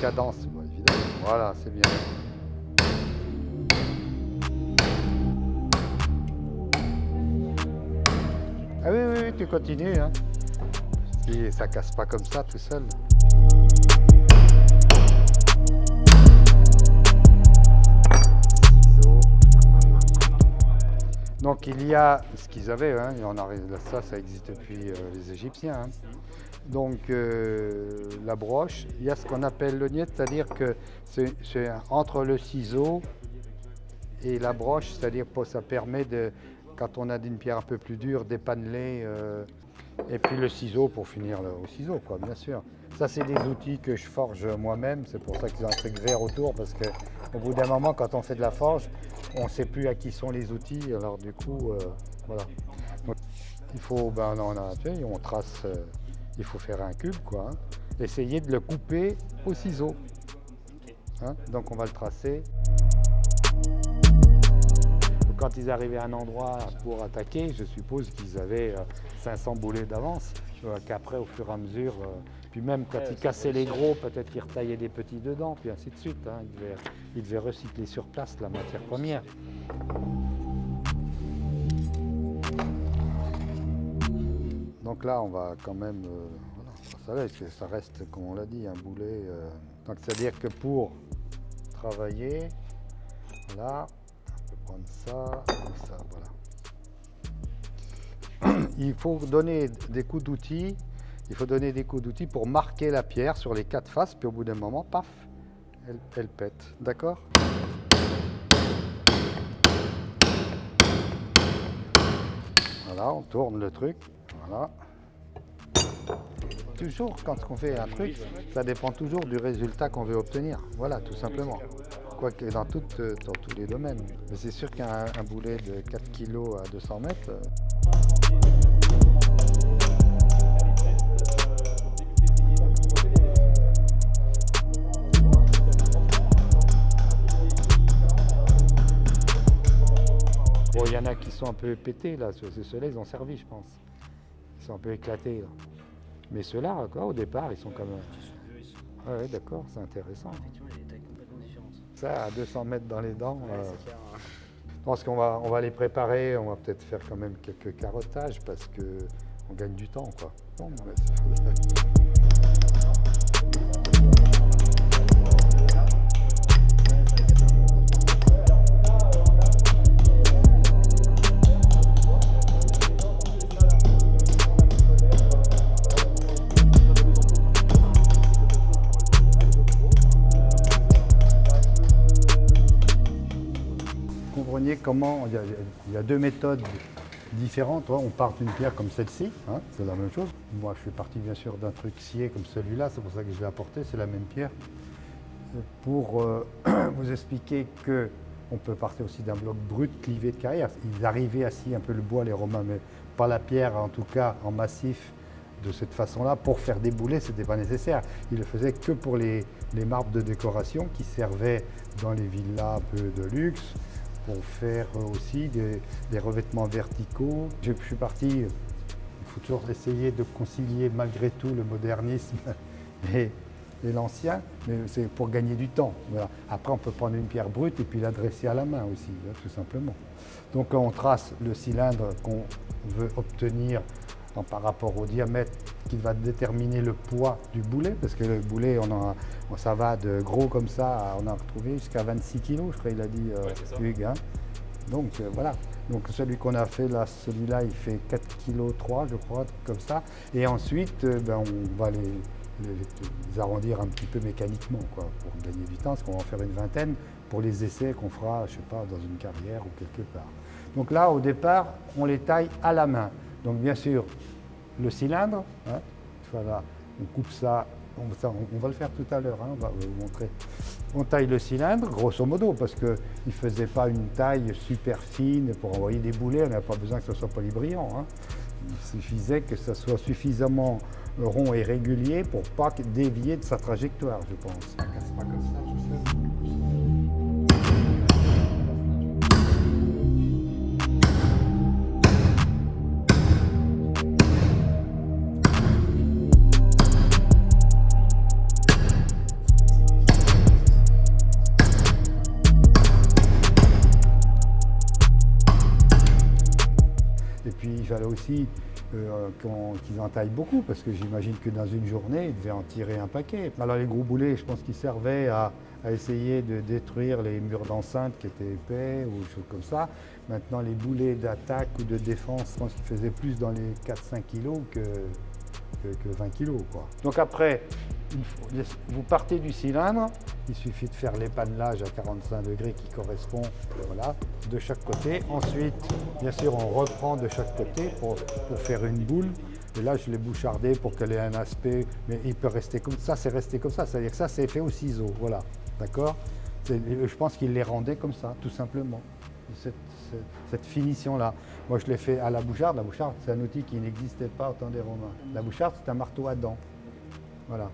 cadence, évidemment. Voilà, c'est bien. Ah oui, oui, oui, tu continues. Hein. Et ça casse pas comme ça tout seul. Donc il y a ce qu'ils avaient, hein, on arrive, ça, ça existe depuis euh, les Égyptiens. Hein. Donc euh, la broche, il y a ce qu'on appelle le niet, c'est-à-dire que c'est entre le ciseau et la broche, c'est-à-dire que ça permet de, quand on a une pierre un peu plus dure, d'épaneler. Euh, et puis le ciseau pour finir au ciseau, quoi, bien sûr. Ça, c'est des outils que je forge moi-même. C'est pour ça qu'ils ont un truc vert autour, parce qu'au bout d'un moment, quand on fait de la forge, on ne sait plus à qui sont les outils. Alors du coup, euh, voilà. il faut, ben, on, a, on trace, il faut faire un cube, quoi. Hein. Essayer de le couper au ciseau. Hein. Donc on va le tracer. Quand ils arrivaient à un endroit pour attaquer, je suppose qu'ils avaient 500 euh, boulets d'avance, qu'après, au fur et à mesure, puis même quand ils cassaient les gros, peut-être qu'ils retaillaient des petits dedans, puis ainsi de suite. Hein. Ils, devaient, recycler sur place la matière première. Donc là, on va quand même... Euh, ça, reste, comme on l'a dit, un boulet. Euh. donc c'est-à-dire que pour travailler, voilà, on peut prendre ça, ça, voilà. Il faut donner des coups d'outils il faut donner des coups d'outils pour marquer la pierre sur les quatre faces, puis au bout d'un moment, paf, elle, pète. D'accord? Voilà, on tourne le truc. Voilà. Toujours, quand on fait un truc, ça dépend toujours du résultat qu'on veut obtenir. Voilà, tout simplement. Quoique dans, dans tous les domaines. Mais c'est sûr qu'un boulet de 4 kg à 200 mètres... il y en a qui sont un peu pétés là, ceux-là ils ont servi je pense. Ils sont un peu éclatés là. Mais ceux-là, au départ, ils sont comme... Ah ouais, d'accord, c'est intéressant. Ça, à 200 mètres dans les dents, euh, je pense qu'on va, on va les préparer, on va peut-être faire quand même quelques carottages parce qu'on gagne du temps. Quoi. il y, a, deux méthodes différentes. On part d'une pierre comme celle-ci, hein, c'est la même chose. Moi, je suis parti bien sûr d'un truc scié comme celui-là, c'est pour ça que je l'ai apporté, c'est la même pierre. Pour euh, vous expliquer que on peut partir aussi d'un bloc brut clivé de carrière. Ils arrivaient à scier un peu le bois, les Romains, mais pas la pierre, en tout cas en massif, de cette façon-là. Pour faire des boulets, ce n'était pas nécessaire. Ils le faisaient que pour les, marbres de décoration qui servaient dans les villas un peu de luxe, pour faire aussi des, revêtements verticaux. Je, suis parti, il faut toujours essayer de concilier malgré tout le modernisme et, l'ancien, mais c'est pour gagner du temps. Après, on peut prendre une pierre brute et puis la dresser à la main aussi, hein, tout simplement. Donc on trace le cylindre qu'on veut obtenir par rapport au diamètre qui va déterminer le poids du boulet, parce que le boulet, on ça va de gros comme ça, on a retrouvé jusqu'à 26 kg, je crois il a dit euh, Hugues. Hein. Donc euh, voilà, donc celui qu'on a fait là, celui-là, il fait 4 kg 3, je crois, comme ça. Et ensuite, euh, ben, on va les, arrondir un petit peu mécaniquement, quoi, pour gagner du temps, parce qu'on va en faire une vingtaine pour les essais qu'on fera, je sais pas, dans une carrière ou quelque part. Donc là, au départ, on les taille à la main. Donc bien sûr, le cylindre, hein, voilà, on coupe ça, on, va le faire tout à l'heure, hein, on va vous montrer. On taille le cylindre, grosso modo, parce qu'il ne faisait pas une taille super fine pour envoyer des boulets, on n'a pas besoin que ce soit polybrillant. Hein. Il suffisait que ce soit suffisamment rond et régulier pour pas dévier de sa trajectoire, je pense. Fallait aussi euh, qu'ils en taillent beaucoup, parce que j'imagine que dans une journée, ils devaient en tirer un paquet. Alors les gros boulets, je pense qu'ils servaient à, essayer de détruire les murs d'enceinte qui étaient épais ou des choses comme ça. Maintenant, les boulets d'attaque ou de défense, je pense qu'ils faisaient plus dans les 4-5 kilos que, que, que 20 kilos. Quoi. Donc après, vous partez du cylindre, il suffit de faire l'épannelage à 45 degrés qui correspond voilà, de chaque côté. Ensuite, bien sûr, on reprend de chaque côté pour, faire une boule. Et là, je l'ai bouchardé pour qu'elle ait un aspect, mais il peut rester comme ça, c'est resté comme ça. C'est-à-dire que ça, c'est fait au ciseau, voilà. D'accord? Je pense qu'il les rendait comme ça, tout simplement. Cette, finition-là. Moi, je l'ai fait à la boucharde. La boucharde, c'est un outil qui n'existait pas au temps des Romains. La boucharde, c'est un marteau à dents. Voilà.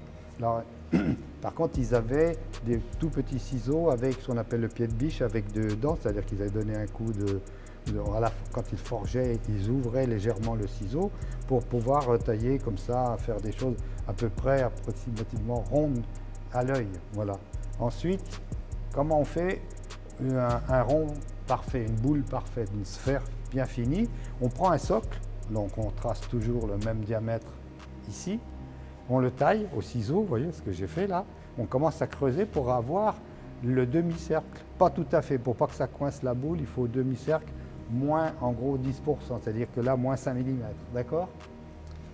par contre, ils avaient des tout petits ciseaux avec ce qu'on appelle le pied de biche avec deux dents, c'est-à-dire qu'ils avaient donné un coup de, quand ils forgeaient, ils ouvraient légèrement le ciseau pour pouvoir tailler comme ça, faire des choses à peu près approximativement rondes à l'œil. Voilà. Ensuite, comment on fait un rond parfait, une boule parfaite, une sphère bien finie? On prend un socle, donc on trace toujours le même diamètre ici, on le taille au ciseau, vous voyez ce que j'ai fait là. On commence à creuser pour avoir le demi-cercle. Pas tout à fait, pour pas que ça coince la boule, il faut demi-cercle moins en gros 10%, c'est-à-dire que là, moins 5 mm, d'accord?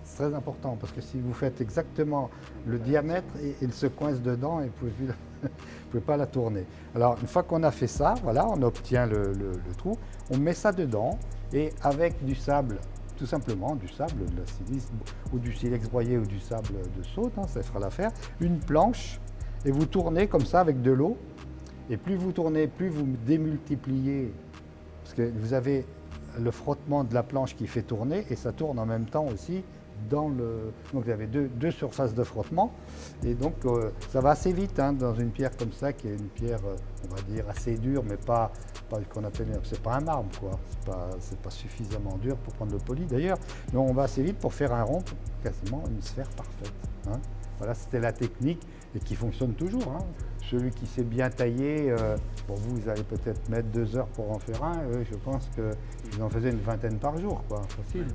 C'est très important parce que si vous faites exactement le diamètre, il se coince dedans et vous ne pouvez, pas la tourner. Alors, une fois qu'on a fait ça, voilà, on obtient le trou, on met ça dedans et avec du sable, tout simplement du sable, de la silice ou du silex broyé ou du sable de saute, hein, ça fera l'affaire, une planche et vous tournez comme ça avec de l'eau. Et plus vous tournez, plus vous démultipliez, parce que vous avez le frottement de la planche qui fait tourner et ça tourne en même temps aussi dans le... Donc vous avez deux, deux surfaces de frottement et donc euh, ça va assez vite hein, dans une pierre comme ça qui est une pierre, euh, on va dire, assez dure mais pas, pas qu'on appelle, c'est pas un marbre quoi, c'est pas, pas suffisamment dur pour prendre le poli d'ailleurs, mais on va assez vite pour faire un rond, quasiment une sphère parfaite. hein. Voilà, c'était la technique et qui fonctionne toujours. hein. Celui qui sait bien tailler, euh, pour vous, vous allez peut-être mettre deux heures pour en faire un. Eux, je pense qu'ils en faisaient une vingtaine par jour, quoi, facile.